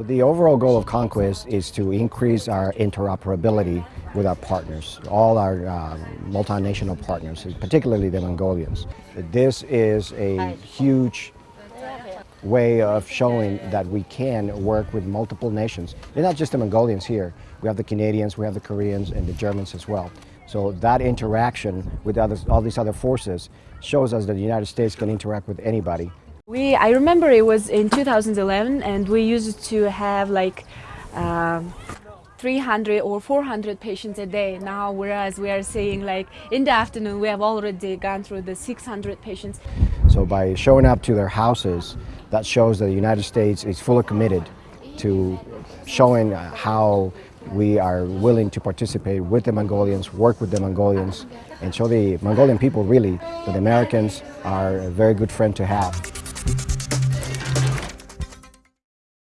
So the overall goal of Khaan Quest is to increase our interoperability with our partners, all our uh, multinational partners, particularly the Mongolians. This is a huge way of showing that we can work with multiple nations. They're not just the Mongolians here. We have the Canadians, we have the Koreans, and the Germans as well. So that interaction with others, all these other forces shows us that the United States can interact with anybody. We, I remember it was in 2011 and we used to have like uh, 300 or 400 patients a day now whereas we are saying like in the afternoon we have already gone through the 600 patients. So by showing up to their houses that shows that the United States is fully committed to showing how we are willing to participate with the Mongolians, work with the Mongolians, and show the Mongolian people really that the Americans are a very good friend to have.